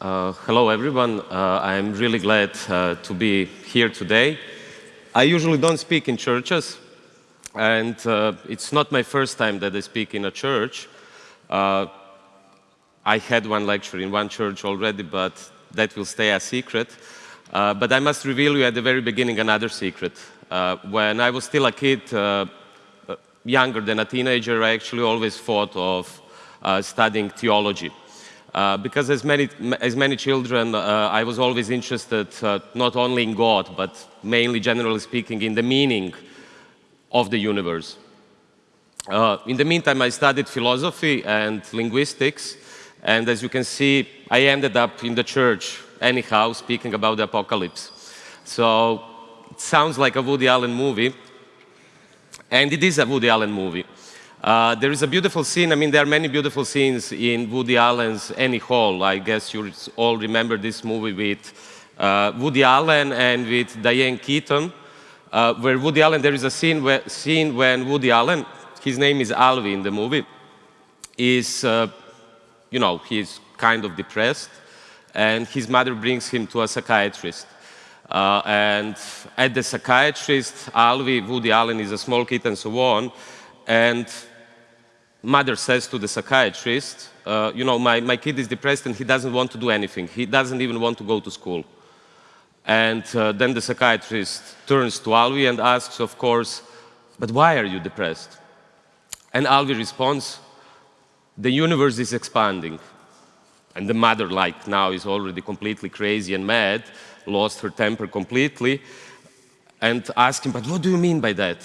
Uh, hello, everyone. Uh, I'm really glad uh, to be here today. I usually don't speak in churches, and uh, it's not my first time that I speak in a church. Uh, I had one lecture in one church already, but that will stay a secret. Uh, but I must reveal you at the very beginning another secret. when I was still a kid, younger than a teenager, I actually always thought of studying theology. Uh, because as many, as many children, uh, I was always interested uh, not only in God, but mainly, generally speaking, in the meaning of the universe. Uh, in the meantime, I studied philosophy and linguistics, and as you can see, I ended up in the church, anyhow, speaking about the apocalypse. So it sounds like a Woody Allen movie, and it is a Woody Allen movie. Uh, there is a beautiful scene, I mean, there are many beautiful scenes in Woody Allen's Annie Hall. I guess you all remember this movie with uh, Woody Allen and with Diane Keaton, uh, where Woody Allen, there is a scene, where, scene when Woody Allen, his name is Alvy in the movie, is, uh, you know, he's kind of depressed, and his mother brings him to a psychiatrist. Uh, and at the psychiatrist, Alvy, Woody Allen is a small kid and so on, and mother says to the psychiatrist, uh, you know, my, my kid is depressed and he doesn't want to do anything. He doesn't even want to go to school. And uh, then the psychiatrist turns to Alvy and asks, of course, but why are you depressed? And Alvy responds, the universe is expanding. And the mother, like now, is already completely crazy and mad, lost her temper completely, and asks him, but what do you mean by that?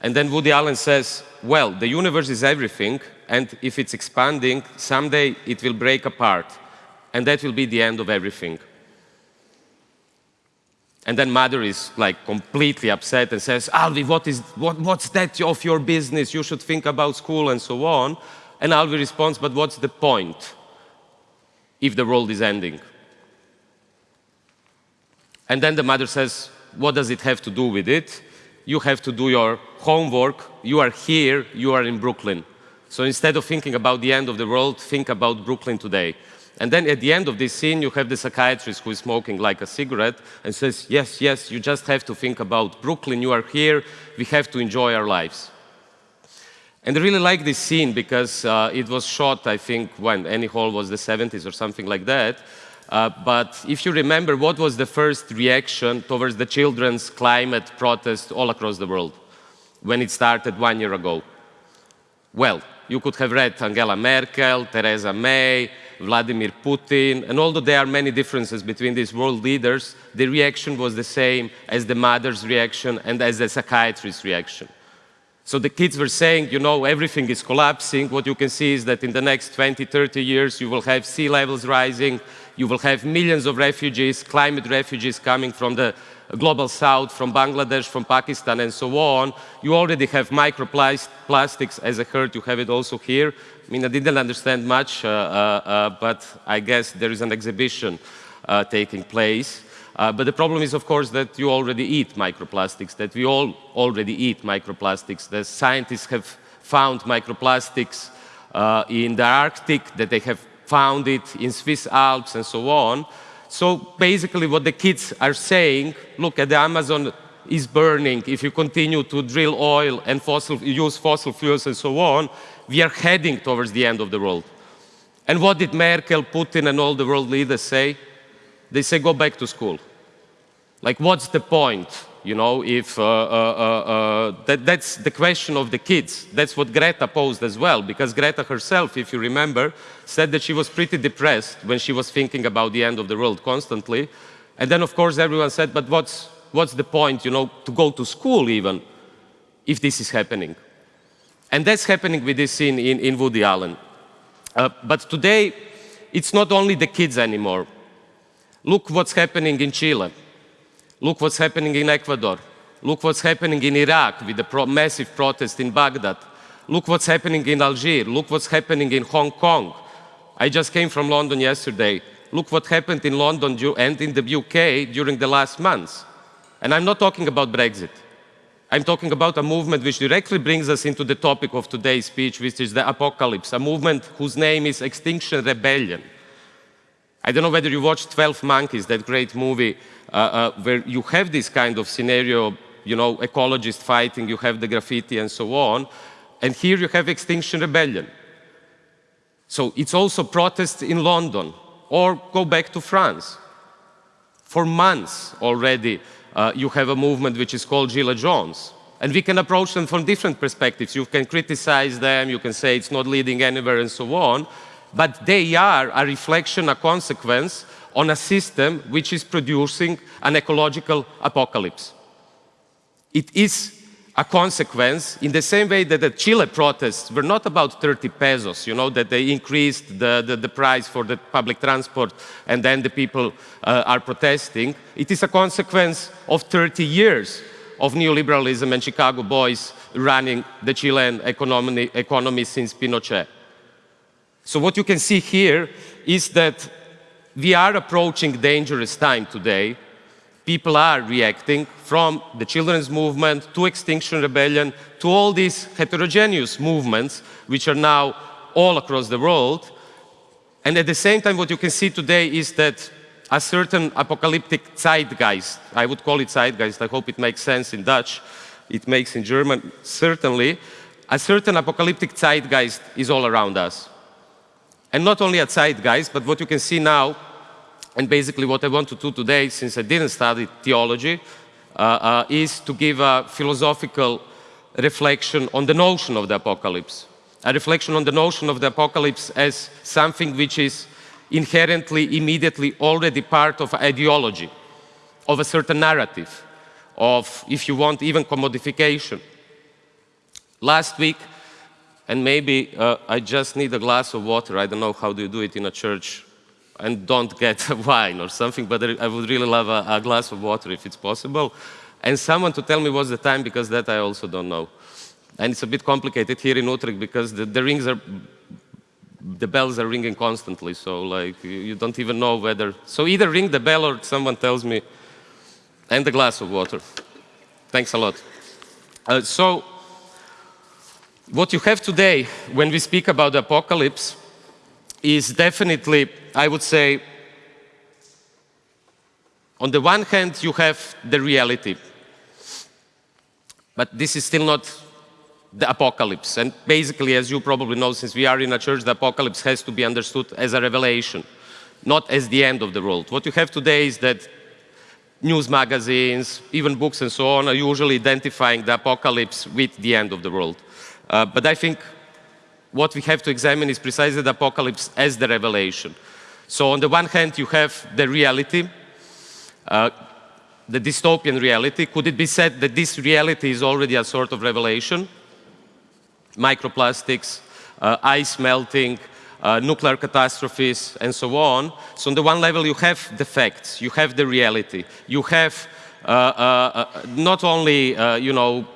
And then Woody Allen says, well, the universe is everything, and if it's expanding, someday it will break apart, and that will be the end of everything. And then mother is like completely upset and says, Alvy, what is, what, what's that of your business? You should think about school and so on. And Alvy responds, but what's the point if the world is ending? And then the mother says, what does it have to do with it? you have to do your homework. You are here, you are in Brooklyn. So instead of thinking about the end of the world, think about Brooklyn today. And then at the end of this scene, you have the psychiatrist who is smoking like a cigarette and says, yes, yes, you just have to think about Brooklyn. You are here. We have to enjoy our lives. And I really like this scene because uh, it was shot, I think, when Annie Hall was the 70s or something like that. Uh, but if you remember, what was the first reaction towards the children's climate protest all across the world when it started one year ago? Well, you could have read Angela Merkel, Theresa May, Vladimir Putin, and although there are many differences between these world leaders, the reaction was the same as the mother's reaction and as the psychiatrist's reaction. So the kids were saying, you know, everything is collapsing. What you can see is that in the next 20, 30 years, you will have sea levels rising, you will have millions of refugees, climate refugees coming from the global south, from Bangladesh, from Pakistan, and so on. You already have microplastics, as I heard you have it also here. I mean, I didn't understand much, uh, uh, uh, but I guess there is an exhibition uh, taking place. Uh, but the problem is, of course, that you already eat microplastics, that we all already eat microplastics. The scientists have found microplastics uh, in the Arctic, that they have found it in Swiss Alps and so on. So basically what the kids are saying, look at the Amazon is burning. If you continue to drill oil and fossil, use fossil fuels and so on, we are heading towards the end of the world. And what did Merkel, Putin, and all the world leaders say? They say, go back to school. Like, what's the point? You know, if uh, uh, uh, uh, that, that's the question of the kids. That's what Greta posed as well, because Greta herself, if you remember, said that she was pretty depressed when she was thinking about the end of the world constantly. And then, of course, everyone said, but what's, what's the point, you know, to go to school even, if this is happening? And that's happening with this scene in, in Woody Allen. Uh, but today, it's not only the kids anymore. Look what's happening in Chile. Look what's happening in Ecuador. Look what's happening in Iraq with the pro massive protest in Baghdad. Look what's happening in Algiers. Look what's happening in Hong Kong. I just came from London yesterday. Look what happened in London and in the UK during the last months. And I'm not talking about Brexit. I'm talking about a movement which directly brings us into the topic of today's speech, which is the apocalypse, a movement whose name is Extinction Rebellion. I don't know whether you watched 12 Monkeys, that great movie, uh, uh, where you have this kind of scenario, you know, ecologists fighting, you have the graffiti and so on. And here you have Extinction Rebellion. So it's also protests in London, or go back to France. For months already, uh, you have a movement which is called Gilets Jaunes. And we can approach them from different perspectives. You can criticize them, you can say it's not leading anywhere and so on, but they are a reflection, a consequence on a system which is producing an ecological apocalypse. It is a consequence in the same way that the Chile protests were not about 30 pesos, you know, that they increased the, the, the price for the public transport and then the people uh, are protesting. It is a consequence of 30 years of neoliberalism and Chicago boys running the Chilean economy, economy since Pinochet. So what you can see here is that we are approaching dangerous time today. People are reacting from the children's movement to Extinction Rebellion to all these heterogeneous movements which are now all across the world. And at the same time, what you can see today is that a certain apocalyptic zeitgeist. I would call it zeitgeist. I hope it makes sense in Dutch. It makes in German, certainly. A certain apocalyptic zeitgeist is all around us. And not only a guys, but what you can see now, and basically what I want to do today, since I didn't study theology, uh, uh, is to give a philosophical reflection on the notion of the apocalypse. A reflection on the notion of the apocalypse as something which is inherently, immediately already part of ideology, of a certain narrative, of, if you want, even commodification. Last week, and maybe uh, I just need a glass of water, I don't know how do you do it in a church, and don't get wine or something, but I would really love a, a glass of water if it's possible. And someone to tell me what's the time, because that I also don't know. And it's a bit complicated here in Utrecht because the, the rings are the bells are ringing constantly, so like you don't even know whether. So either ring the bell or someone tells me, and a glass of water. Thanks a lot. Uh, so what you have today when we speak about the apocalypse is definitely, I would say, on the one hand, you have the reality. But this is still not the apocalypse. And basically, as you probably know, since we are in a church, the apocalypse has to be understood as a revelation, not as the end of the world. What you have today is that news magazines, even books and so on, are usually identifying the apocalypse with the end of the world. Uh, but I think what we have to examine is precisely the apocalypse as the revelation. So on the one hand, you have the reality, uh, the dystopian reality. Could it be said that this reality is already a sort of revelation? microplastics, uh, ice melting, uh, nuclear catastrophes, and so on. So on the one level, you have the facts, you have the reality, you have uh, uh, not only, you know,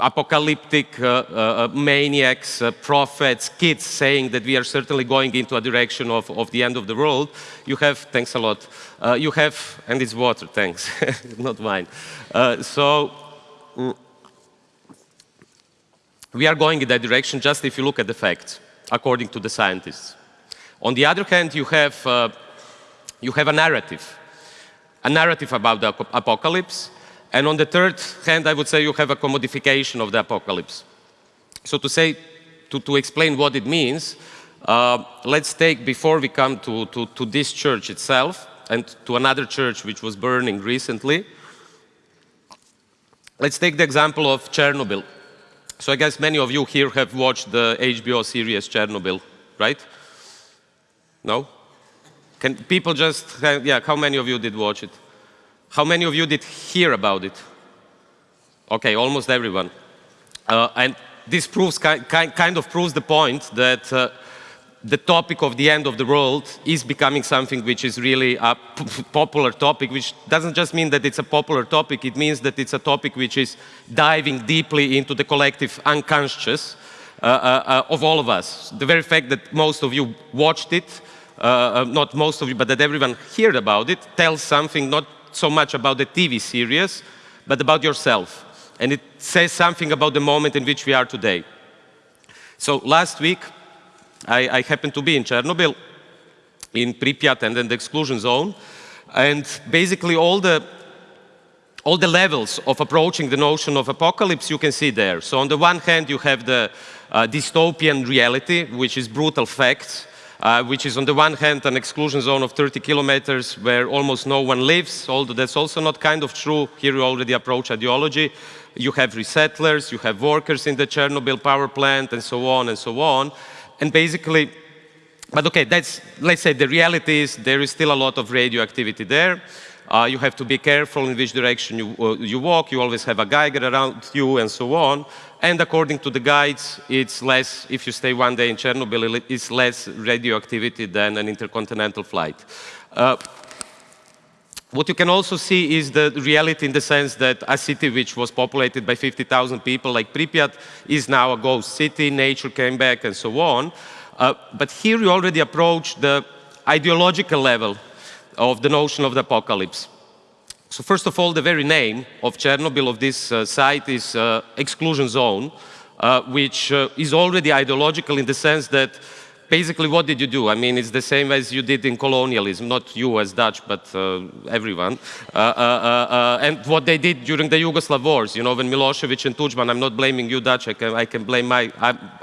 apocalyptic uh, uh, uh, maniacs, prophets, kids saying that we are certainly going into a direction of, of the end of the world. You have, thanks a lot, you have, and it's water, thanks, not wine. so, mm, we are going in that direction just if you look at the facts, according to the scientists. On the other hand, you have, uh, you have a narrative, a narrative about the apocalypse. And on the third hand, I would say you have a commodification of the apocalypse. So to say, to, to explain what it means, uh, let's take, before we come to, to, to this church itself, and to another church which was burning recently, let's take the example of Chernobyl. So I guess many of you here have watched the HBO series Chernobyl, right? No? Can people just, yeah, how many of you did watch it? How many of you did hear about it? Okay, almost everyone. Uh, and this proves, kind of proves the point that uh, the topic of the end of the world is becoming something which is really a popular topic, which doesn't just mean that it's a popular topic, it means that it's a topic which is diving deeply into the collective unconscious uh, uh, uh, of all of us. The very fact that most of you watched it, uh, uh, not most of you, but that everyone heard about it, tells something not so much about the TV series, but about yourself. And it says something about the moment in which we are today. So last week, I, I happened to be in Chernobyl, in Pripyat and then the exclusion zone. And basically all the all the levels of approaching the notion of apocalypse you can see there. So on the one hand, you have the uh, dystopian reality, which is brutal facts, uh, which is on the one hand an exclusion zone of 30 kilometers where almost no one lives, although that's also not kind of true. Here you already approach ideology. You have resettlers, you have workers in the Chernobyl power plant, and so on and so on. And basically, but okay, that's, let's say the reality is there is still a lot of radioactivity there. Uh, you have to be careful in which direction you, uh, you walk. You always have a Geiger around you and so on. And according to the guides, it's less, if you stay one day in Chernobyl, it's less radioactivity than an intercontinental flight. Uh, what you can also see is the reality in the sense that a city which was populated by 50,000 people like Pripyat is now a ghost city, nature came back and so on. Uh, but here you already approach the ideological level of the notion of the apocalypse. So first of all, the very name of Chernobyl, of this uh, site, is uh, exclusion zone, uh, which uh, is already ideological in the sense that basically what did you do? I mean, it's the same as you did in colonialism, not you as Dutch, but uh, everyone. Uh, and what they did during the Yugoslav wars, you know, when Milosevic and Tudjman, I'm not blaming you Dutch, I can, I can blame my,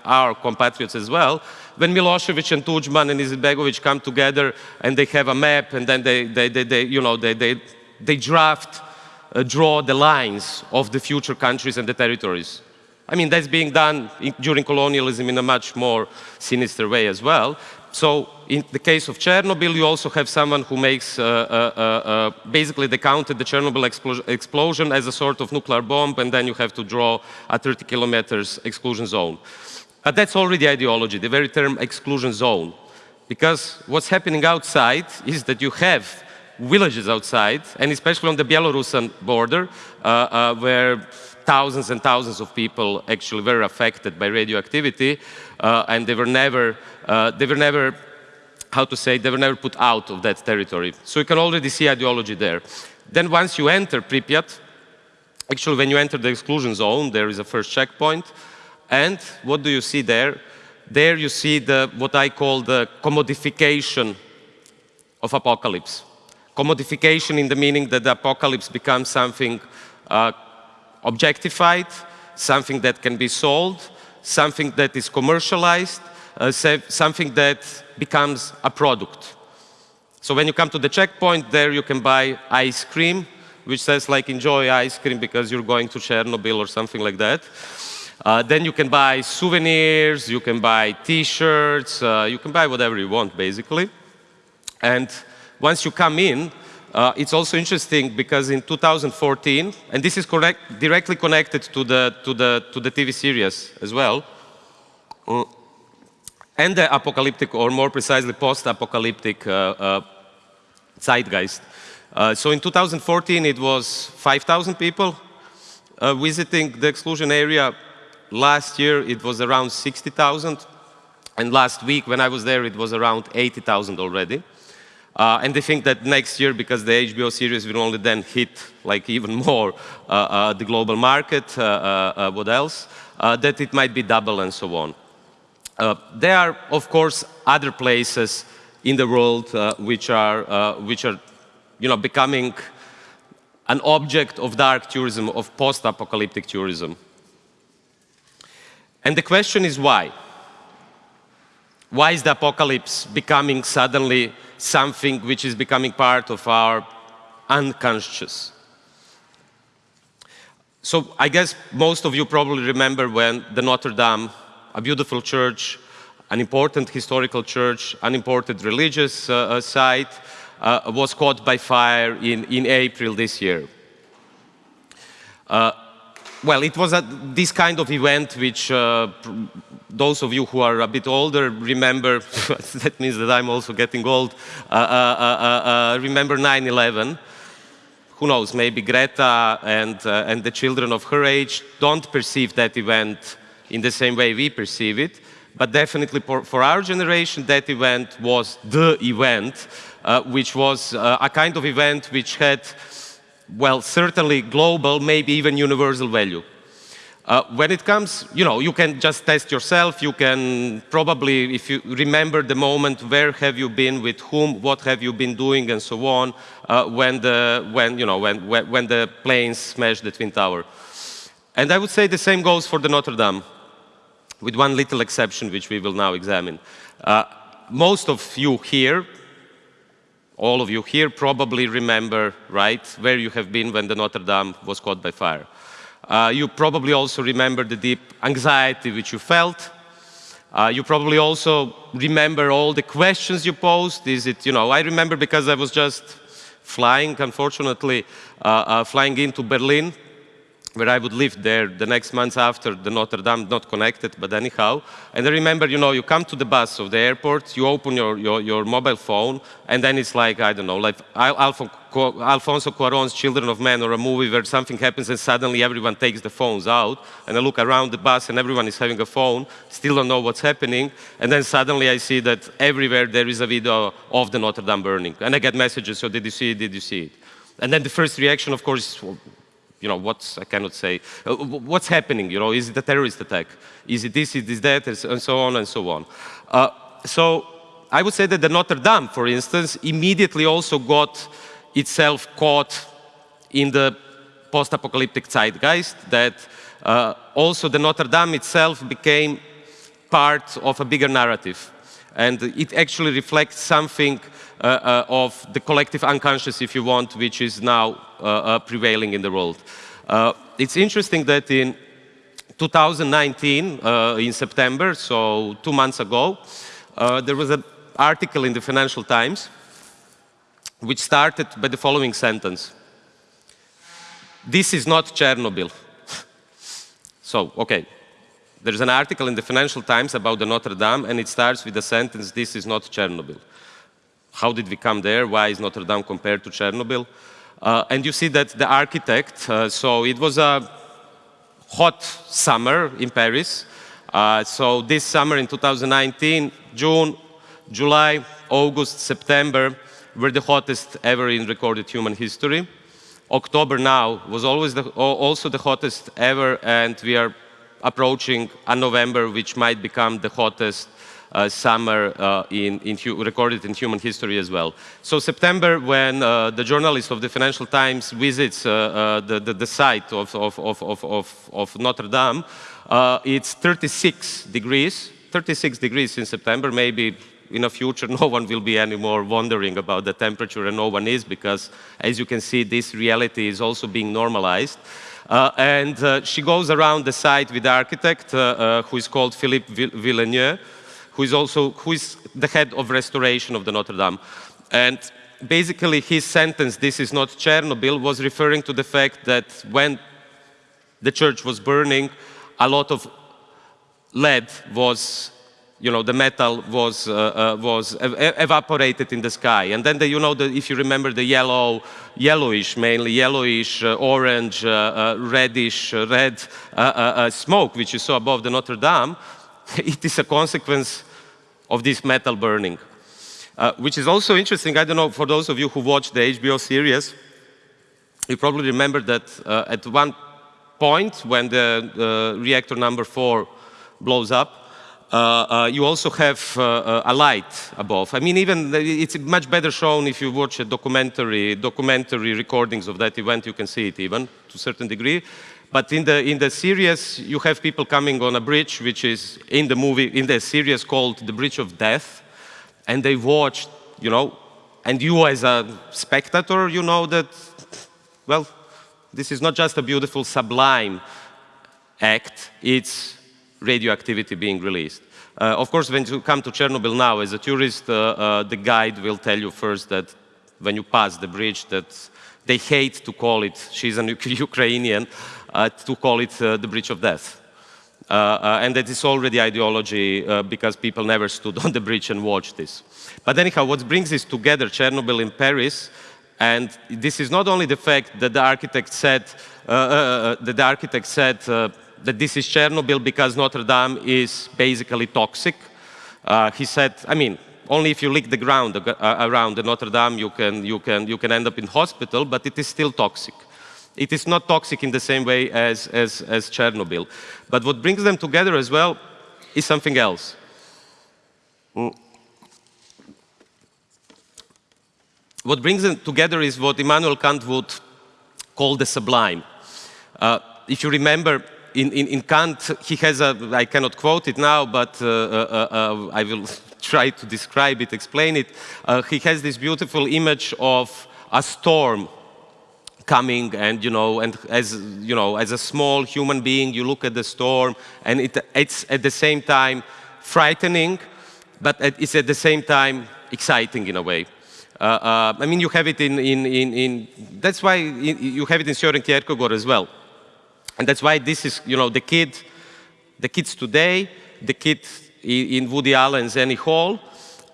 our compatriots as well, when Milosevic and Tudjman and Izetbegovic come together and they have a map and then they, they, they, they you know, they, they, they draft, uh, draw the lines of the future countries and the territories. I mean, that's being done in, during colonialism in a much more sinister way as well. So in the case of Chernobyl, you also have someone who makes, uh, uh, uh, uh basically they counted the Chernobyl explo explosion as a sort of nuclear bomb, and then you have to draw a 30 kilometers exclusion zone. But that's already ideology, the very term exclusion zone. Because what's happening outside is that you have villages outside, and especially on the Belarusian border, uh, uh, where thousands and thousands of people actually were affected by radioactivity, uh, and they were never, uh, they were never, how to say, they were never put out of that territory. So you can already see ideology there. Then once you enter Pripyat, actually when you enter the exclusion zone, there is a first checkpoint, and what do you see there? There you see the, what I call the commodification of apocalypse. Commodification in the meaning that the apocalypse becomes something uh, objectified, something that can be sold, something that is commercialized, uh, something that becomes a product. So when you come to the checkpoint, there you can buy ice cream, which says like enjoy ice cream because you're going to Chernobyl or something like that. Uh, then you can buy souvenirs, you can buy t-shirts, uh, you can buy whatever you want, basically. And once you come in, uh, it's also interesting because in 2014, and this is correct, directly connected to the, to, the, to the TV series as well, uh, and the apocalyptic, or more precisely post-apocalyptic uh, uh, zeitgeist. so in 2014, it was 5,000 people visiting the exclusion area Last year, it was around 60,000. And last week, when I was there, it was around 80,000 already. Uh, and they think that next year, because the HBO series will only then hit like even more uh, uh, the global market, uh, uh, uh, what else, that it might be double and so on. there are, of course, other places in the world which are, which are you know, becoming an object of dark tourism, of post-apocalyptic tourism. And the question is why? Why is the apocalypse becoming suddenly something which is becoming part of our unconscious? So I guess most of you probably remember when the Notre Dame, a beautiful church, an important historical church, an important religious uh, uh site, uh, was caught by fire in, in April this year. Uh, well, it was a, this kind of event which uh, those of you who are a bit older remember, that means that I'm also getting old, uh, uh, uh, uh remember 9-11. Who knows, maybe Greta and, uh, and the children of her age don't perceive that event in the same way we perceive it, but definitely for, for our generation, that event was the event, which was a kind of event which had well, certainly global, maybe even universal value. Uh, when it comes, you know, you can just test yourself. You can probably, if you remember the moment, where have you been, with whom, what have you been doing, and so on, uh, when the when you know when, when the planes smashed the twin tower. And I would say the same goes for the Notre Dame, with one little exception, which we will now examine. Uh, most of you here, all of you here, probably remember, right, where you have been when the Notre Dame was caught by fire. Uh, you probably also remember the deep anxiety which you felt. Uh, you probably also remember all the questions you posed. Is it, you know, I remember because I was just flying, unfortunately, uh, uh flying into Berlin where I would live there the next months after the Notre Dame, not connected, but anyhow. And I remember, you know, you come to the bus of the airport, you open your, your, your mobile phone, and then it's like, I don't know, like Alfonso Cuarón's Children of Men or a movie where something happens and suddenly everyone takes the phones out, and I look around the bus and everyone is having a phone, still don't know what's happening, and then suddenly I see that everywhere there is a video of the Notre Dame burning. And I get messages, so did you see it, did you see it? And then the first reaction, of course, you know, what's, I cannot say, uh, what's happening, you know, is it a terrorist attack? Is it this, is it that, and so on and so on. Uh, so I would say that the Notre Dame, for instance, immediately also got itself caught in the post-apocalyptic zeitgeist, that uh, also the Notre Dame itself became part of a bigger narrative. And it actually reflects something uh, uh, of the collective unconscious, if you want, which is now uh, prevailing in the world. it's interesting that in 2019, in September, so two months ago, there was an article in the Financial Times which started by the following sentence. This is not Chernobyl. so, okay, there's an article in the Financial Times about the Notre Dame, and it starts with the sentence, this is not Chernobyl. How did we come there? Why is Notre Dame compared to Chernobyl? Uh, and you see that the architect, uh, so it was a hot summer in Paris. Uh, so this summer in 2019, June, July, August, September were the hottest ever in recorded human history. October now was always the, also the hottest ever, and we are approaching a November, which might become the hottest uh, summer uh, in, in recorded in human history as well. So September, when uh, the journalist of the Financial Times visits the, the, the, site of, of, of, of, of Notre Dame, it's 36 degrees, 36 degrees in September, maybe in the future, no one will be anymore wondering about the temperature, and no one is, because as you can see, this reality is also being normalized. Uh, and uh, she goes around the site with the architect, uh, who is called Philippe Villeneuve, who is also who is the head of restoration of the Notre Dame. And basically his sentence, this is not Chernobyl, was referring to the fact that when the church was burning, a lot of lead was, you know, the metal was, uh, uh, was ev evaporated in the sky. And then, the, you know, the, if you remember the yellow, yellowish, mainly yellowish, uh, orange, uh, uh, reddish, uh, red smoke, which you saw above the Notre Dame, it is a consequence of this metal burning. Which is also interesting, I don't know, for those of you who watched the HBO series, you probably remember that at one point when the reactor number four blows up, Uh, uh, you also have uh, uh, a light above. I mean, even it's much better shown if you watch a documentary, documentary recordings of that event, you can see it even to a certain degree. But in the, in the series, you have people coming on a bridge, which is in the movie, in the series called The Bridge of Death, and they watch, you know, and you as a spectator, you know that, well, this is not just a beautiful, sublime act, it's radioactivity being released. Uh, of course, when you come to Chernobyl now, as a tourist, uh, uh, the guide will tell you first that when you pass the bridge, that they hate to call it, she's an Ukrainian, uh, to call it uh, the bridge of death. Uh, and that is already ideology because people never stood on the bridge and watched this. But anyhow, what brings this together, Chernobyl in Paris, and this is not only the fact that the architect said, that the architect said that this is Chernobyl because Notre Dame is basically toxic. Uh, he said, I mean, only if you lick the ground uh, around the Notre Dame you can, you, can, you can end up in hospital, but it is still toxic. It is not toxic in the same way as, as, as Chernobyl. But what brings them together as well is something else. Mm. What brings them together is what Immanuel Kant would call the sublime. Uh, if you remember, in, in, in, Kant, he has a, I cannot quote it now, but uh, uh, uh I will try to describe it, explain it. He has this beautiful image of a storm coming and, you know, and as, you know, as a small human being, you look at the storm and it, it's at the same time frightening, but it's at the same time exciting in a way. Uh, uh, I mean, you have it in, in, in, in that's why you have it in Søren Kierkegaard as well. And that's why this is, you know, the kid, the kids today, the kid in Woody Allen's Annie Hall,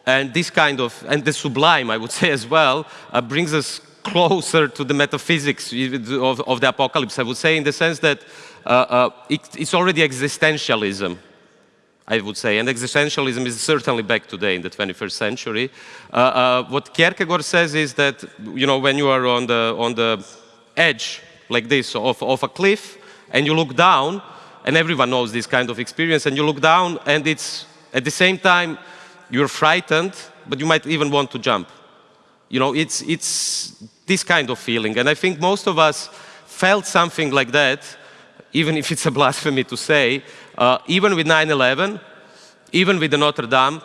and this kind of, and the sublime, I would say as well, uh, brings us closer to the metaphysics of, of, the apocalypse, I would say, in the sense that uh, uh, it, it's already existentialism. I would say, and existentialism is certainly back today in the 21st century. Uh, uh, what Kierkegaard says is that, you know, when you are on the, on the edge like this of, of a cliff, and you look down, and everyone knows this kind of experience, and you look down, and it's at the same time you're frightened, but you might even want to jump. You know, it's, it's this kind of feeling, and I think most of us felt something like that, even if it's a blasphemy to say, uh, even with 9-11, even with the Notre Dame,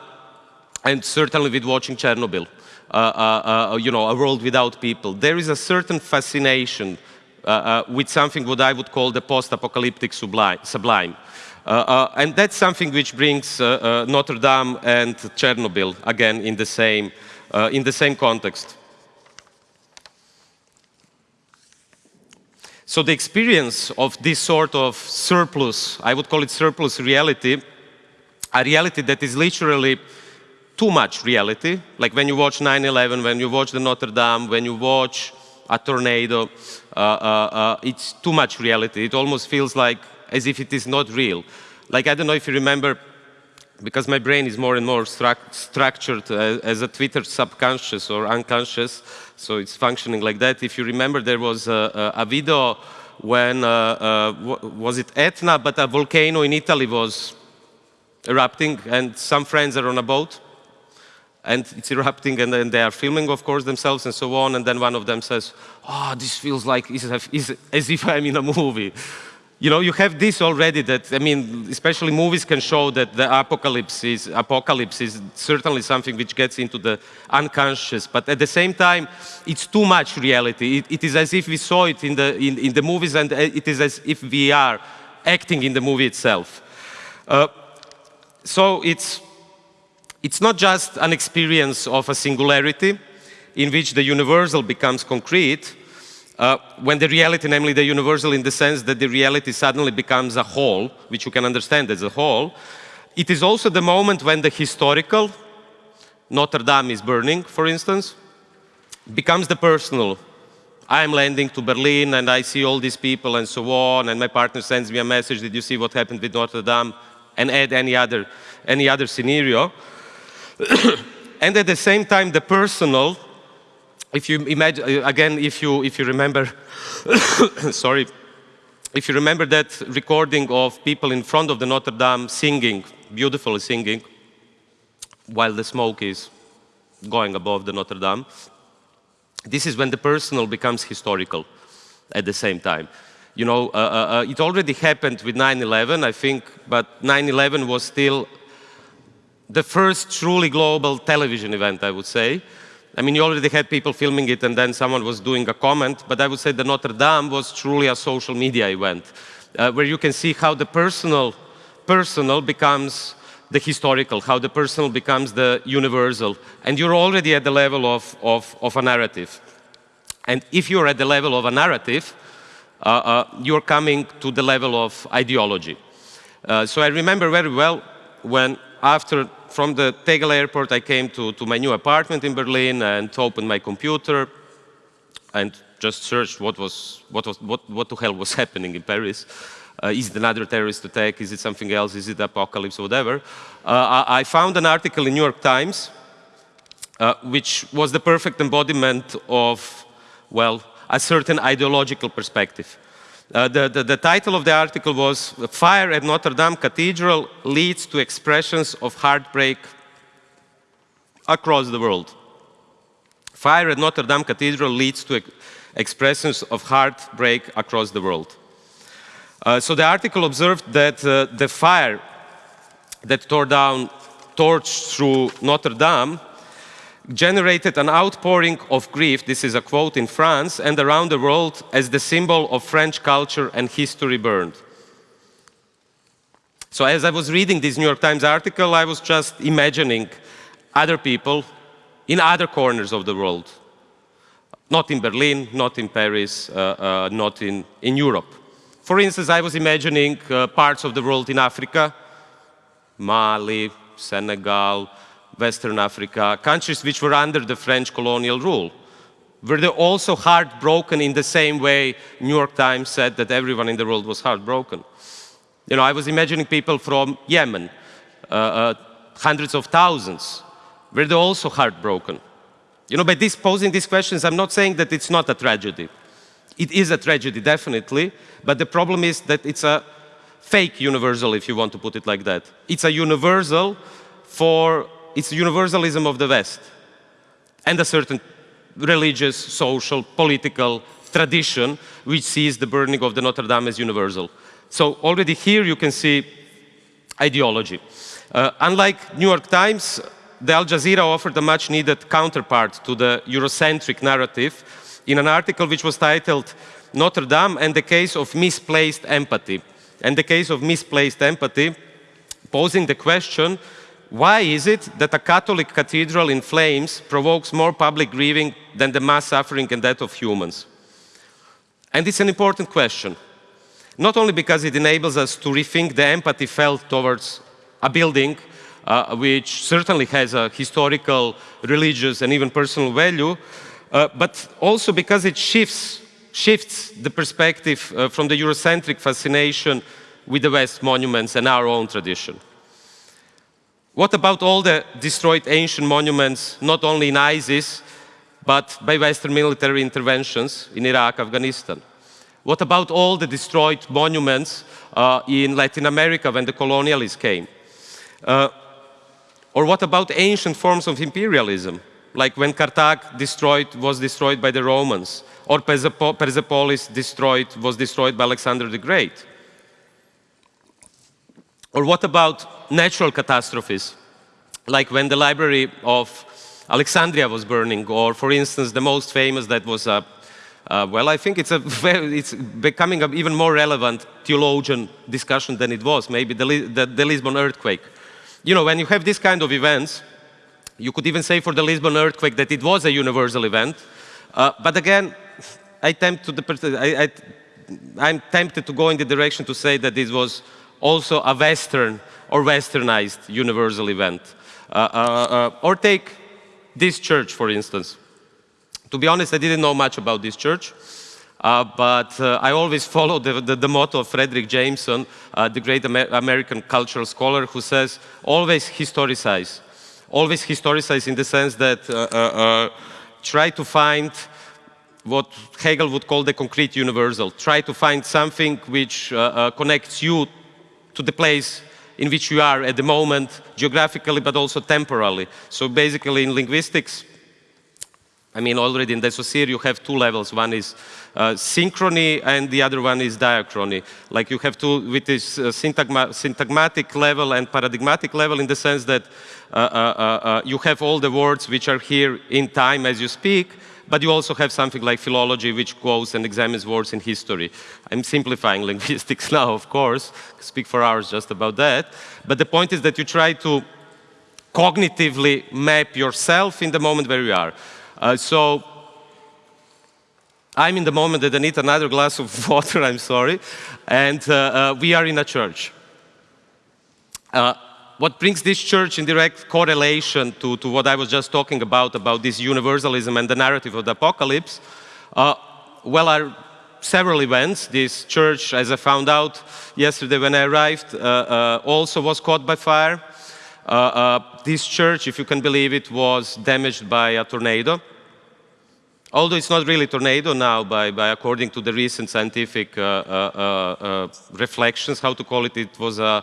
and certainly with watching Chernobyl. Uh, uh, uh you know, a world without people. There is a certain fascination Uh, uh, with something what I would call the post-apocalyptic sublime. Uh, uh, and that's something which brings uh, Notre Dame and Chernobyl again in the same, in the same context. So the experience of this sort of surplus, I would call it surplus reality, a reality that is literally too much reality, like when you watch 9-11, when you watch the Notre Dame, when you watch a tornado. Uh, uh, uh, it's too much reality. It almost feels like as if it is not real. Like, I don't know if you remember, because my brain is more and more stru structured as a Twitter subconscious or unconscious, so it's functioning like that. If you remember, there was a, a video when, uh, uh, was it Etna, but a volcano in Italy was erupting, and some friends are on a boat, and it's erupting, and then they are filming, of course, themselves and so on, and then one of them says, oh, this feels like as if I'm in a movie. You know, you have this already that, I mean, especially movies can show that the apocalypse is, apocalypse is certainly something which gets into the unconscious, but at the same time, it's too much reality. it, it is as if we saw it in the, in, in, the movies and it is as if we are acting in the movie itself. Uh, so it's, it's not just an experience of a singularity in which the universal becomes concrete, uh, when the reality, namely the universal in the sense that the reality suddenly becomes a whole, which you can understand as a whole, it is also the moment when the historical, Notre Dame is burning, for instance, becomes the personal. I am landing to Berlin and I see all these people and so on, and my partner sends me a message, did you see what happened with Notre Dame? And add any other, any other scenario. and at the same time, the personal, if you imagine, uh, again, if you, if you remember, sorry, if you remember that recording of people in front of the Notre Dame singing, beautifully singing, while the smoke is going above the Notre Dame, this is when the personal becomes historical at the same time. You know, uh, uh, uh it already happened with 9-11, I think, but 9-11 was still the first truly global television event, I would say. I mean, you already had people filming it and then someone was doing a comment, but I would say the Notre Dame was truly a social media event, uh, where you can see how the personal, personal becomes the historical, how the personal becomes the universal. And you're already at the level of, of, of a narrative. And if you're at the level of a narrative, uh, uh, you're coming to the level of ideology. Uh, so I remember very well when after from the Tegel airport, I came to, to my new apartment in Berlin and opened my computer and just searched what was, what was, what, what the hell was happening in Paris. Uh, is it another terrorist attack? Is it something else? Is it apocalypse whatever? Uh, I, I, found an article in New York Times, uh, which was the perfect embodiment of, well, a certain ideological perspective. Uh, the, the, the, title of the article was Fire at Notre Dame Cathedral Leads to Expressions of Heartbreak Across the World. Fire at Notre Dame Cathedral leads to expressions of heartbreak across the world. Uh, so the article observed that uh, the fire that tore down, torched through Notre Dame generated an outpouring of grief, this is a quote in France, and around the world as the symbol of French culture and history burned. So as I was reading this New York Times article, I was just imagining other people in other corners of the world. Not in Berlin, not in Paris, uh, uh, not in, in Europe. For instance, I was imagining uh, parts of the world in Africa, Mali, Senegal, Western Africa, countries which were under the French colonial rule. Were they also heartbroken in the same way New York Times said that everyone in the world was heartbroken? You know, I was imagining people from Yemen, uh, uh, hundreds of thousands. Were they also heartbroken? You know, by this posing these questions, I'm not saying that it's not a tragedy. It is a tragedy, definitely, but the problem is that it's a fake universal, if you want to put it like that. It's a universal for it's universalism of the West and a certain religious, social, political tradition which sees the burning of the Notre Dame as universal. So already here you can see ideology. Uh, unlike New York Times, the Al Jazeera offered a much needed counterpart to the Eurocentric narrative in an article which was titled Notre Dame and the case of misplaced empathy. And the case of misplaced empathy, posing the question, why is it that a Catholic cathedral in flames provokes more public grieving than the mass suffering and death of humans? And it's an important question, not only because it enables us to rethink the empathy felt towards a building uh, which certainly has a historical, religious, and even personal value, uh, but also because it shifts, shifts the perspective uh, from the Eurocentric fascination with the West monuments and our own tradition. What about all the destroyed ancient monuments, not only in ISIS, but by Western military interventions in Iraq, Afghanistan? What about all the destroyed monuments uh, in Latin America when the colonialists came? Uh, or what about ancient forms of imperialism, like when Carthage destroyed, was destroyed by the Romans, or Persepolis destroyed, was destroyed by Alexander the Great? Or what about natural catastrophes, like when the library of Alexandria was burning, or for instance, the most famous that was a, uh, well, I think it's, a it's becoming an even more relevant theologian discussion than it was, maybe the, the, the Lisbon earthquake. You know, when you have this kind of events, you could even say for the Lisbon earthquake that it was a universal event. Uh, but again, I tempt to the, I, I, I'm tempted to go in the direction to say that this was also a Western or Westernized universal event. Uh, uh, uh, or take this church, for instance. To be honest, I didn't know much about this church. Uh, but uh, I always follow the, the, the, motto of Fredric Jameson, uh, the great Amer American cultural scholar, who says, always historicize. Always historicize in the sense that try to find what Hegel would call the concrete universal. Try to find something which connects you to the place in which you are at the moment, geographically, but also temporally. So basically in linguistics, I mean, already in Saussure, you have two levels. One is uh, synchrony, and the other one is diachrony. Like you have two, with this uh, syntagma syntagmatic level and paradigmatic level in the sense that uh, uh, uh, uh, you have all the words which are here in time as you speak, but you also have something like philology, which goes and examines words in history. I'm simplifying linguistics now, of course, speak for hours just about that. But the point is that you try to cognitively map yourself in the moment where you are. Uh, so I'm in the moment that I need another glass of water, I'm sorry, and uh, uh, we are in a church. What brings this church in direct correlation to, to what I was just talking about, about this universalism and the narrative of the apocalypse, uh, well, are several events. This church, as I found out yesterday when I arrived, uh, uh, also was caught by fire. Uh, uh, this church, if you can believe it, was damaged by a tornado. although it's not really tornado now, by, by according to the recent scientific uh, reflections, how to call it, it was a,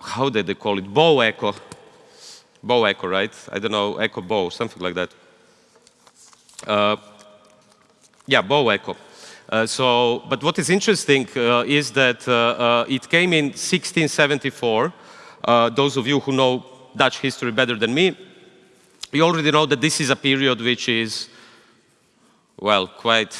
how did they call it, bow echo. Bow echo, right? I don't know, echo bow, something like that. yeah, bow echo. Uh, so, but what is interesting uh, is that uh, it came in 1674. those of you who know Dutch history better than me, you already know that this is a period which is well, quite,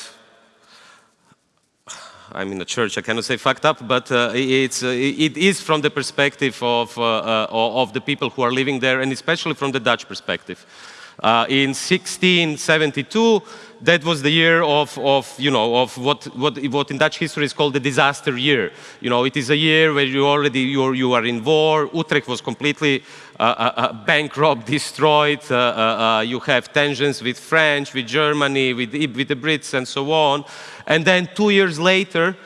I'm in a church, I cannot say fucked up, but uh, it's, uh, it is from the perspective of, uh, of the people who are living there, and especially from the Dutch perspective. Uh, in 1672, that was the year of, of, you know, of what, what, what in Dutch history is called the disaster year. You know, it is a year where you already, you're, you are in war. Utrecht was completely uh, uh, bankrupt, destroyed. You have tensions with French, with Germany, with, with the Brits, and so on. And then two years later,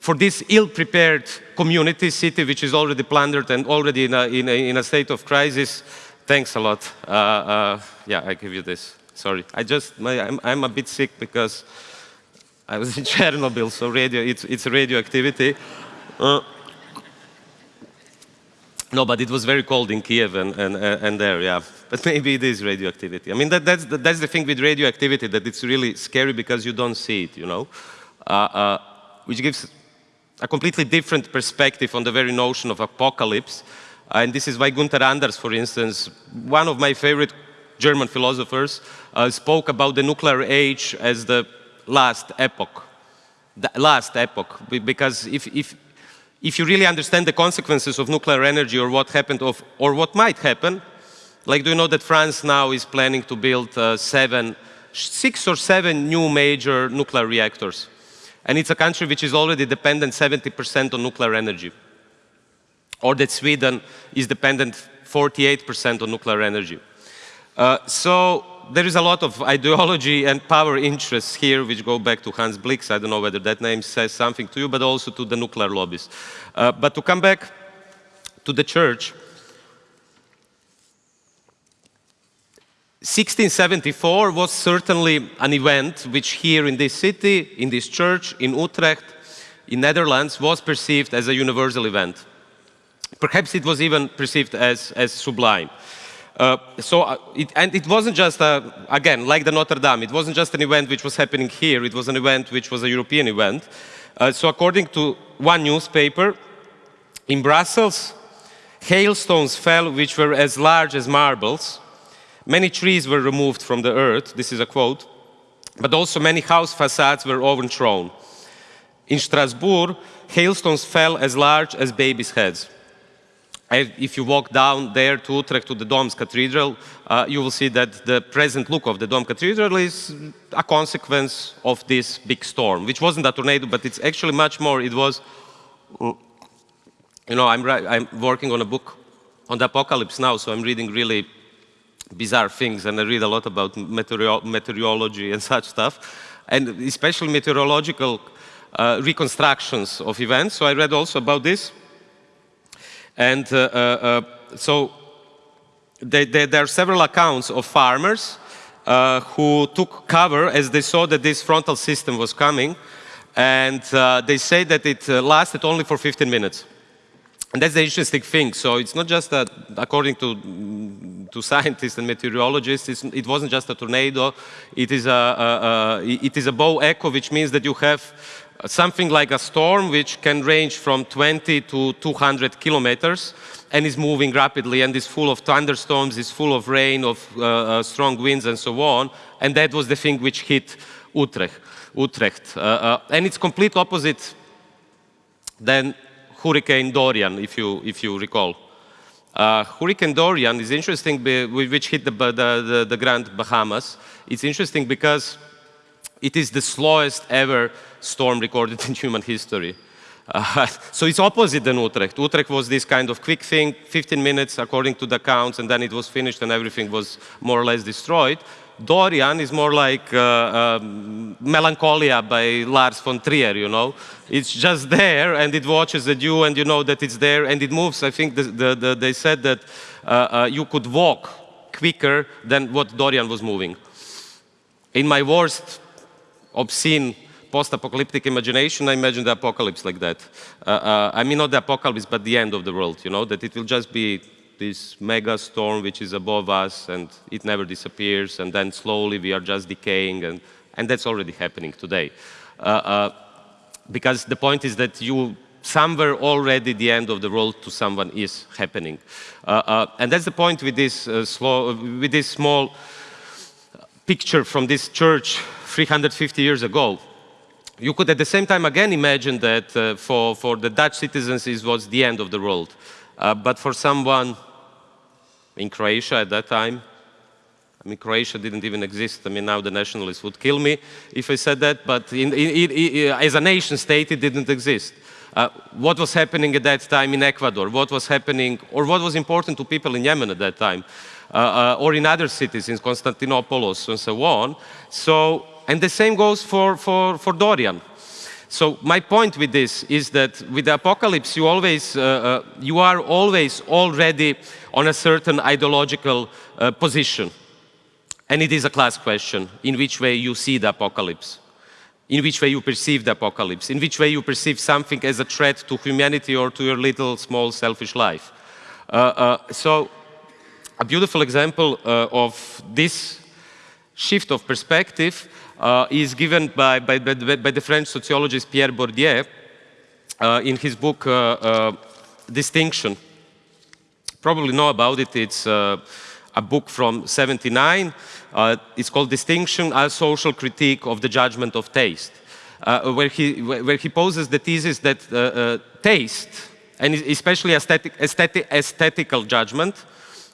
for this ill-prepared community, city, which is already plundered and already in a, in a, in a state of crisis, Thanks a lot. Uh, uh, yeah, I give you this. Sorry. I just, my, I'm, I'm, a bit sick because I was in Chernobyl, so radio, it's, it's radioactivity. Uh, no, but it was very cold in Kiev and, and, uh, and there, yeah. But maybe it is radioactivity. I mean, that, that's, the, that's the thing with radioactivity, that it's really scary because you don't see it, you know? Uh, uh, which gives a completely different perspective on the very notion of apocalypse and this is why Gunther Anders, for instance, one of my favorite German philosophers, uh, spoke about the nuclear age as the last epoch. The last epoch, because if, if, if you really understand the consequences of nuclear energy or what happened of, or what might happen, like do you know that France now is planning to build uh, seven, six or seven new major nuclear reactors. And it's a country which is already dependent 70% on nuclear energy or that Sweden is dependent 48% on nuclear energy. Uh, so there is a lot of ideology and power interests here which go back to Hans Blix. I don't know whether that name says something to you, but also to the nuclear lobbies. Uh, but to come back to the church, 1674 was certainly an event which here in this city, in this church, in Utrecht, in Netherlands, was perceived as a universal event. Perhaps it was even perceived as, as sublime. Uh, so, uh, it, and it wasn't just, a, again, like the Notre Dame, it wasn't just an event which was happening here, it was an event which was a European event. Uh, so according to one newspaper, in Brussels, hailstones fell which were as large as marbles. Many trees were removed from the earth, this is a quote, but also many house facades were overthrown. In Strasbourg, hailstones fell as large as babies' heads if you walk down there to Utrecht to the Dom's Cathedral, uh, you will see that the present look of the Dom Cathedral is a consequence of this big storm, which wasn't a tornado, but it's actually much more. It was, you know, I'm, I'm working on a book on the apocalypse now, so I'm reading really bizarre things, and I read a lot about meteoro meteorology and such stuff, and especially meteorological uh, reconstructions of events. So I read also about this. And uh, uh, uh, so they, they, there are several accounts of farmers who took cover as they saw that this frontal system was coming. And they say that it lasted only for 15 minutes. And that's the interesting thing. So it's not just that, according to, to scientists and meteorologists, it wasn't just a tornado. It is a, a, a, it is a bow echo, which means that you have something like a storm which can range from 20 to 200 kilometers and is moving rapidly and is full of thunderstorms, is full of rain, of uh, uh, strong winds and so on. And that was the thing which hit Utrecht. Utrecht. Uh, uh and it's complete opposite than Hurricane Dorian, if you, if you recall. Uh, Hurricane Dorian is interesting, which hit the, the, the, the Grand Bahamas. It's interesting because it is the slowest ever storm recorded in human history. Uh, so it's opposite than Utrecht. Utrecht was this kind of quick thing, 15 minutes according to the accounts, and then it was finished and everything was more or less destroyed. Dorian is more like uh, um, Melancholia by Lars von Trier, you know. It's just there and it watches at you and you know that it's there and it moves. I think the, the, the, they said that uh, uh you could walk quicker than what Dorian was moving. In my worst obscene post-apocalyptic imagination, I imagine the apocalypse like that. Uh, uh, I mean, not the apocalypse, but the end of the world, you know, that it will just be this mega storm which is above us and it never disappears, and then slowly we are just decaying, and, and that's already happening today. Uh, uh because the point is that you somewhere already the end of the world to someone is happening. Uh, uh, and that's the point with this, slow, with this small picture from this church 350 years ago. You could at the same time again imagine that uh, for, for the Dutch citizens it was the end of the world. Uh, but for someone in Croatia at that time, I mean, Croatia didn't even exist. I mean, now the nationalists would kill me if I said that, but in, in, in, as a nation state, it didn't exist. Uh, what was happening at that time in Ecuador? What was happening, or what was important to people in Yemen at that time? Uh, uh, or in other cities, in Constantinopolis and so on. So, and the same goes for, for, for Dorian. So my point with this is that with the apocalypse, you always, uh, uh, you are always already on a certain ideological uh, position. And it is a class question, in which way you see the apocalypse, in which way you perceive the apocalypse, in which way you perceive something as a threat to humanity or to your little, small, selfish life. so a beautiful example uh, of this shift of perspective uh, is given by, by, by, by, the French sociologist Pierre Bourdieu uh, in his book uh, uh, Distinction. Probably know about it, it's uh, a book from 79. it's called Distinction, a social critique of the judgment of taste, where, he, where he poses the thesis that taste, and especially aesthetic, aesthetic, aesthetical judgment,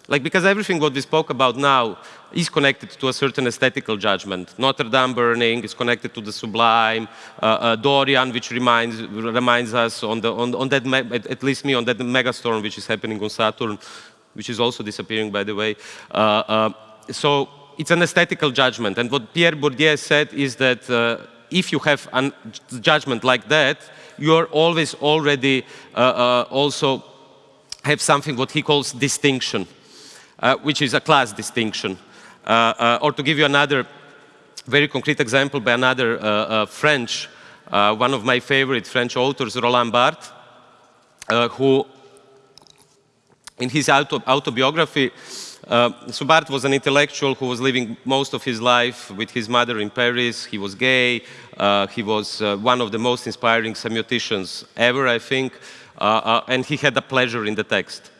like, because everything what we spoke about now is connected to a certain aesthetical judgment. Notre Dame burning is connected to the sublime. Uh, uh, Dorian, which reminds, reminds us on, the, on, on that, at least me, on that megastorm which is happening on Saturn, which is also disappearing, by the way. Uh, uh so it's an aesthetical judgment. And what Pierre Bourdieu said is that uh, if you have a judgment like that, you're always already uh, also have something what he calls distinction. Uh, which is a class distinction. Uh, uh, or to give you another very concrete example by another French, one of my favorite French authors, Roland Barthes, who in his auto autobiography, uh, Subart was an intellectual who was living most of his life with his mother in Paris. He was gay. Uh, he was uh, one of the most inspiring semioticians ever, I think. and he had a pleasure in the text.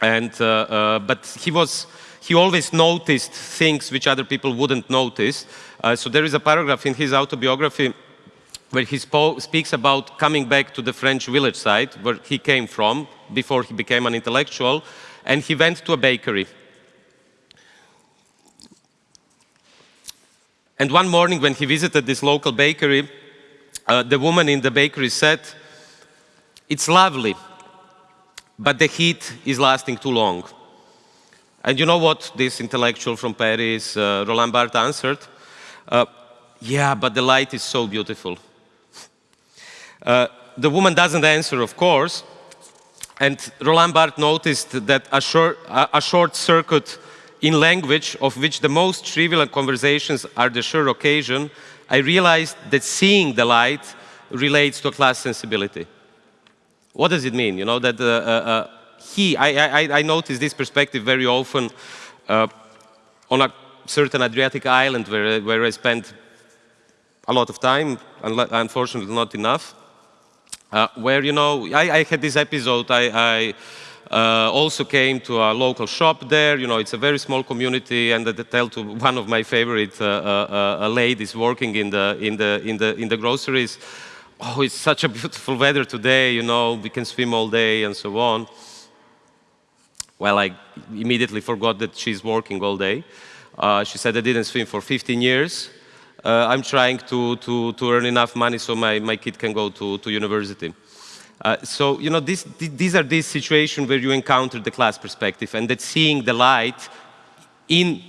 And, uh, uh, but he was, he always noticed things which other people wouldn't notice. Uh, so there is a paragraph in his autobiography where he speaks about coming back to the French village side where he came from before he became an intellectual, and he went to a bakery. And one morning when he visited this local bakery, uh, the woman in the bakery said, it's lovely, but the heat is lasting too long. And you know what this intellectual from Paris, uh, Roland Barthes, answered? Uh, yeah, but the light is so beautiful. Uh, the woman doesn't answer, of course, and Roland Barthes noticed that a short, a short circuit in language, of which the most trivial conversations are the sure occasion, I realized that seeing the light relates to a class sensibility. What does it mean? You know, that uh, uh, uh he, I, I, I notice this perspective very often on a certain Adriatic island where, where I spent a lot of time, unfortunately not enough, uh, where, you know, I, I, had this episode, I, I uh, also came to a local shop there, you know, it's a very small community, and I tell to one of my favorite uh, ladies working in the, in, the, in, the, in the groceries, oh, it's such a beautiful weather today, you know, we can swim all day and so on. Well, I immediately forgot that she's working all day. Uh, she said I didn't swim for 15 years. Uh, I'm trying to, to, to earn enough money so my, my kid can go to, to university. Uh, so, you know, this, these are these situations where you encounter the class perspective and that seeing the light in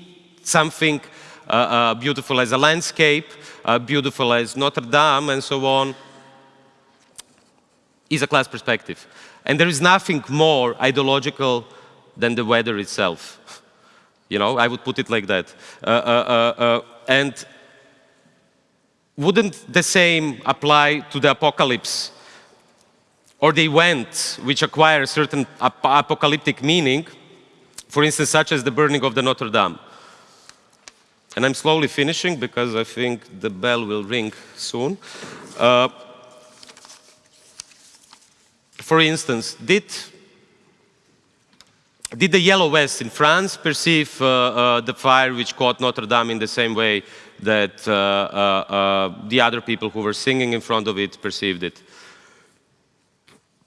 something uh, uh, beautiful as a landscape, uh, beautiful as Notre Dame and so on, is a class perspective. And there is nothing more ideological than the weather itself. You know, I would put it like that. Uh, uh, uh, uh and wouldn't the same apply to the apocalypse or the event which acquire a certain ap apocalyptic meaning, for instance, such as the burning of the Notre Dame? And I'm slowly finishing because I think the bell will ring soon. Uh, for instance, did, did the Yellow Vest in France perceive uh, uh, the fire which caught Notre Dame in the same way that uh, the other people who were singing in front of it perceived it?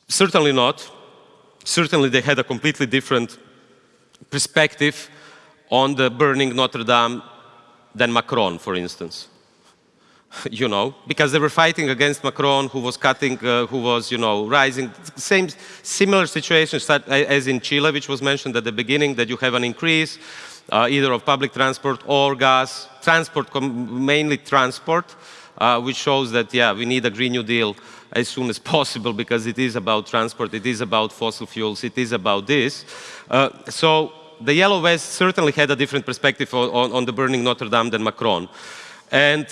Certainly not. Certainly they had a completely different perspective on the burning Notre Dame than Macron, for instance. you know, because they were fighting against Macron, who was cutting, uh, who was, you know, rising. Same, similar situation as in Chile, which was mentioned at the beginning, that you have an increase uh, either of public transport or gas, transport, mainly transport, uh, which shows that, yeah, we need a Green New Deal as soon as possible because it is about transport, it is about fossil fuels, it is about this. Uh, so the Yellow Vest certainly had a different perspective on, on the burning Notre Dame than Macron. And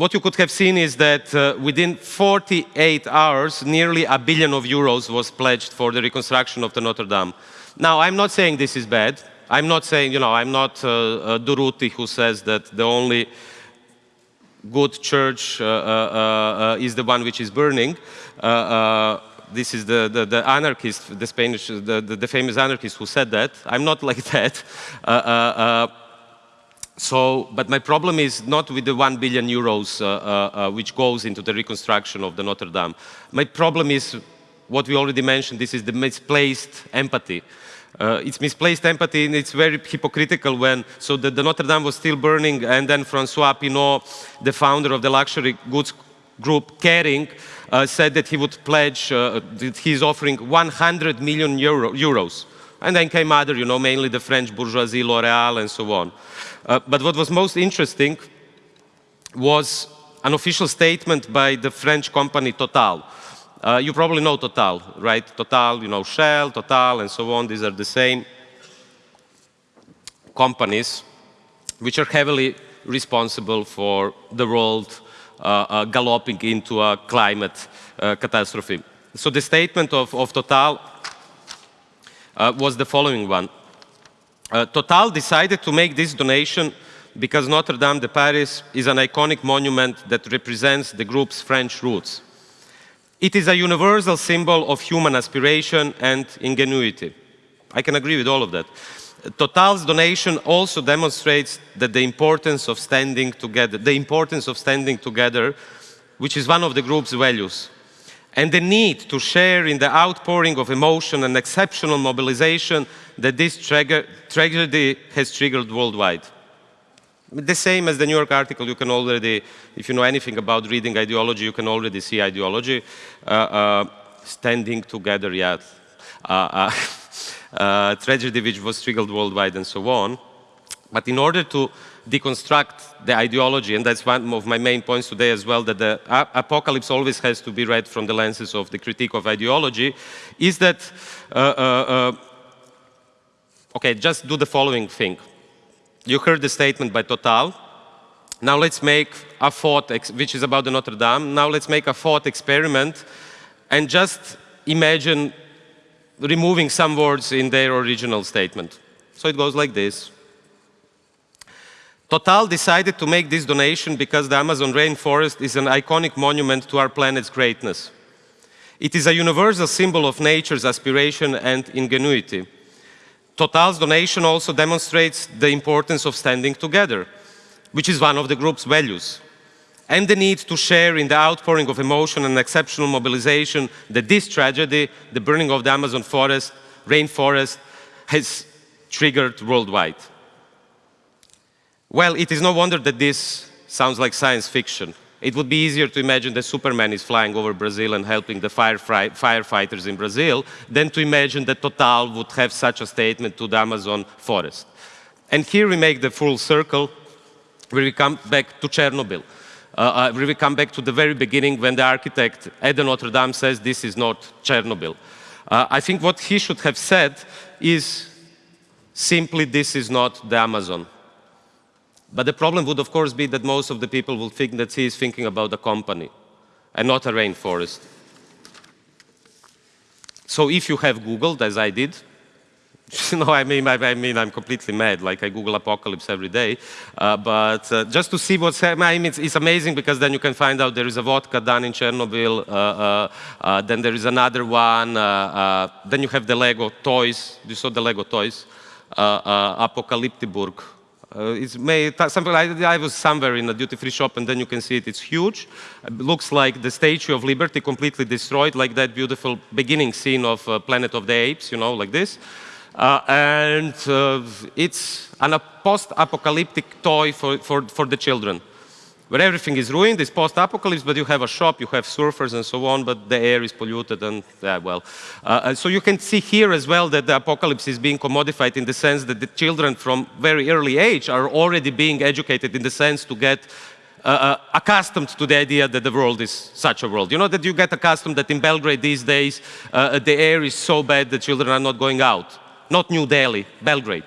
what you could have seen is that uh, within 48 hours, nearly a billion of euros was pledged for the reconstruction of the Notre Dame. Now, I'm not saying this is bad. I'm not saying, you know, I'm not uh, uh, Durruti who says that the only good church uh, uh, uh is the one which is burning this is the, the, the, anarchist, the Spanish, the, the, the, famous anarchist who said that. I'm not like that. Uh, uh, uh, so, but my problem is not with the 1 billion euros uh, uh, uh, which goes into the reconstruction of the Notre Dame. My problem is what we already mentioned, this is the misplaced empathy. it's misplaced empathy and it's very hypocritical when, so the, the Notre Dame was still burning and then Francois Pinault, the founder of the luxury goods group Kering, uh, said that he would pledge, uh, that he's offering 100 million Euro, euros. And then came other, you know, mainly the French bourgeoisie, L'Oreal, and so on. Uh, but what was most interesting was an official statement by the French company Total. Uh, you probably know Total, right? Total, you know, Shell, Total, and so on. These are the same companies which are heavily responsible for the world uh, uh, galloping into a climate uh, catastrophe. So the statement of, of Total was the following one. Uh, Total decided to make this donation because Notre Dame de Paris is an iconic monument that represents the group's French roots. It is a universal symbol of human aspiration and ingenuity. I can agree with all of that. Total's donation also demonstrates that the importance of standing together, the importance of standing together, which is one of the group's values, and the need to share in the outpouring of emotion and exceptional mobilization that this tragedy has triggered worldwide. The same as the New York article, you can already, if you know anything about reading ideology, you can already see ideology. Uh, uh, standing together, yeah. Uh, uh uh, tragedy which was triggered worldwide and so on. But in order to deconstruct the ideology, and that's one of my main points today as well, that the apocalypse always has to be read from the lenses of the critique of ideology, is that, uh, uh, uh, okay, just do the following thing. You heard the statement by Total. Now let's make a thought, which is about the Notre Dame. Now let's make a thought experiment and just imagine removing some words in their original statement. So it goes like this. Total decided to make this donation because the Amazon rainforest is an iconic monument to our planet's greatness. It is a universal symbol of nature's aspiration and ingenuity. Total's donation also demonstrates the importance of standing together, which is one of the group's values and the need to share in the outpouring of emotion and exceptional mobilization that this tragedy, the burning of the Amazon forest, rainforest, has triggered worldwide. Well, it is no wonder that this sounds like science fiction. It would be easier to imagine that Superman is flying over Brazil and helping the firefighters in Brazil than to imagine that Total would have such a statement to the Amazon forest. And here we make the full circle, where we come back to Chernobyl. Uh, uh, we come back to the very beginning when the architect at the Notre Dame says this is not Chernobyl. Uh, I think what he should have said is Simply, this is not the Amazon. But the problem would, of course, be that most of the people will think that he is thinking about a company and not a rainforest. So if you have Googled, as I did, no, I mean, I, I, mean, I'm completely mad. Like I Google apocalypse every day, uh, but uh, just to see what's happening, mean, it's, it's, amazing because then you can find out there is a vodka done in Chernobyl. Uh, uh, uh then there is another one. Uh, then you have the Lego toys. You saw the Lego toys, uh, it's made something. I, I, was somewhere in a duty-free shop, and then you can see it. It's huge. It looks like the Statue of Liberty, completely destroyed, like that beautiful beginning scene of Planet of the Apes. You know, like this. Uh, and uh, it's a post-apocalyptic toy for, for, for the children, where everything is ruined, it's post-apocalypse, but you have a shop, you have surfers and so on, but the air is polluted and, yeah, well. Uh, so you can see here as well that the apocalypse is being commodified in the sense that the children from very early age are already being educated in the sense to get uh, uh, accustomed to the idea that the world is such a world. You know that you get accustomed that in Belgrade these days uh, the air is so bad that children are not going out not New Delhi, Belgrade.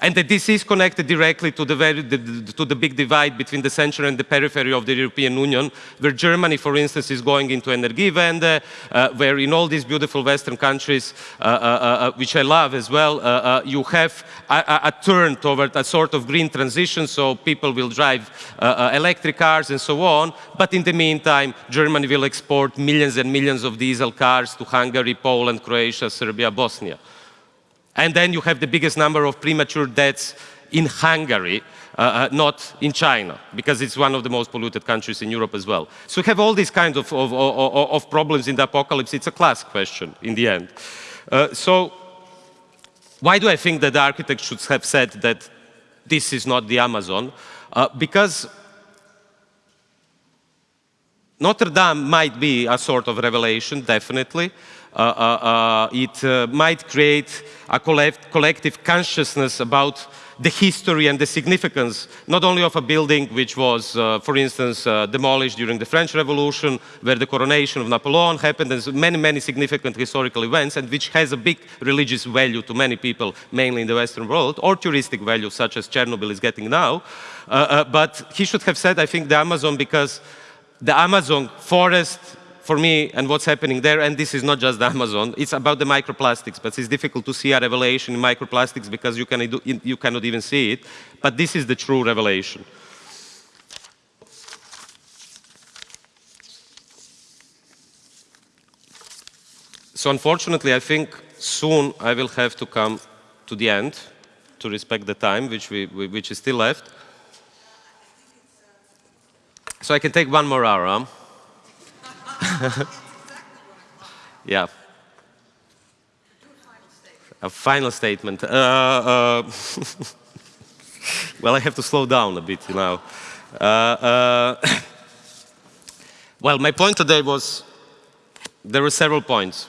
And that this is connected directly to the, very, the, to the big divide between the center and the periphery of the European Union, where Germany, for instance, is going into Energiewende, uh, where in all these beautiful Western countries, uh, uh, uh which I love as well, uh, uh, you have a, a, turn toward a sort of green transition, so people will drive electric cars and so on. But in the meantime, Germany will export millions and millions of diesel cars to Hungary, Poland, Croatia, Serbia, Bosnia. And then you have the biggest number of premature deaths in Hungary, uh, uh, not in China, because it's one of the most polluted countries in Europe as well. So we have all these kinds of, of, of, of problems in the apocalypse. It's a class question in the end. Uh, so why do I think that the architect should have said that this is not the Amazon? Uh, because Notre Dame might be a sort of revelation, definitely. Uh, uh, uh, it might create a collective consciousness about the history and the significance, not only of a building which was, uh, for instance, uh, demolished during the French Revolution, where the coronation of Napoleon happened, and many, many significant historical events, and which has a big religious value to many people, mainly in the Western world, or touristic value, such as Chernobyl is getting now. Uh, but he should have said, I think, the Amazon, because the Amazon forest for me and what's happening there, and this is not just the Amazon, it's about the microplastics, but it's difficult to see a revelation in microplastics because you, can, you cannot even see it, but this is the true revelation. So unfortunately, I think soon I will have to come to the end to respect the time which, we, which is still left. So I can take one more hour. yeah. A final statement. Uh, uh, well, I have to slow down a bit now. Uh, uh well, my point today was there were several points.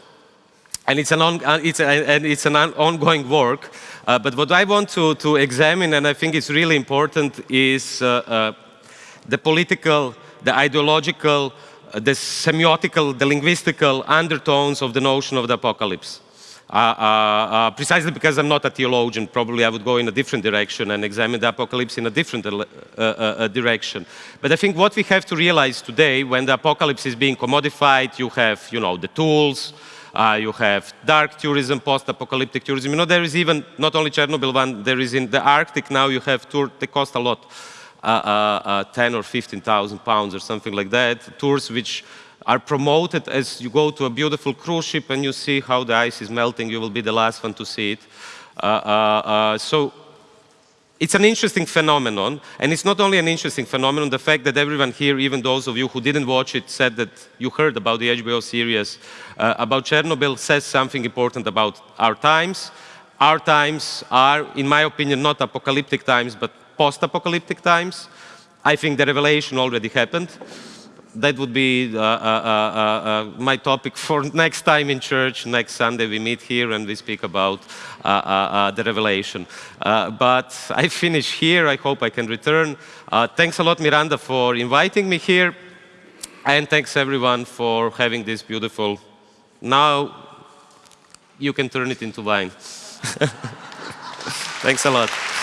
And it's an, on, uh, it's, a, and it's an ongoing work. Uh, but what I want to, to examine, and I think it's really important, is the political, the ideological, uh, the semiotical, the linguistical undertones of the notion of the apocalypse. Uh, uh, uh, precisely because I'm not a theologian, probably I would go in a different direction and examine the apocalypse in a different uh, uh, direction. But I think what we have to realize today, when the apocalypse is being commodified, you have, you know, the tools, you have dark tourism, post-apocalyptic tourism. You know, there is even, not only Chernobyl one, there is in the Arctic now, you have tours, they cost a lot. Uh, uh, uh, 10 or 15,000 pounds or something like that. Tours which are promoted as you go to a beautiful cruise ship and you see how the ice is melting. You will be the last one to see it. so it's an interesting phenomenon, and it's not only an interesting phenomenon, the fact that everyone here, even those of you who didn't watch it, said that you heard about the HBO series uh, about Chernobyl says something important about our times. Our times are, in my opinion, not apocalyptic times, but post-apocalyptic times. I think the revelation already happened. That would be uh, uh, uh, uh my topic for next time in church. Next Sunday we meet here and we speak about uh, uh, the revelation. but I finish here. I hope I can return. thanks a lot, Miranda, for inviting me here. And thanks everyone for having this beautiful, now you can turn it into wine. Thanks a lot.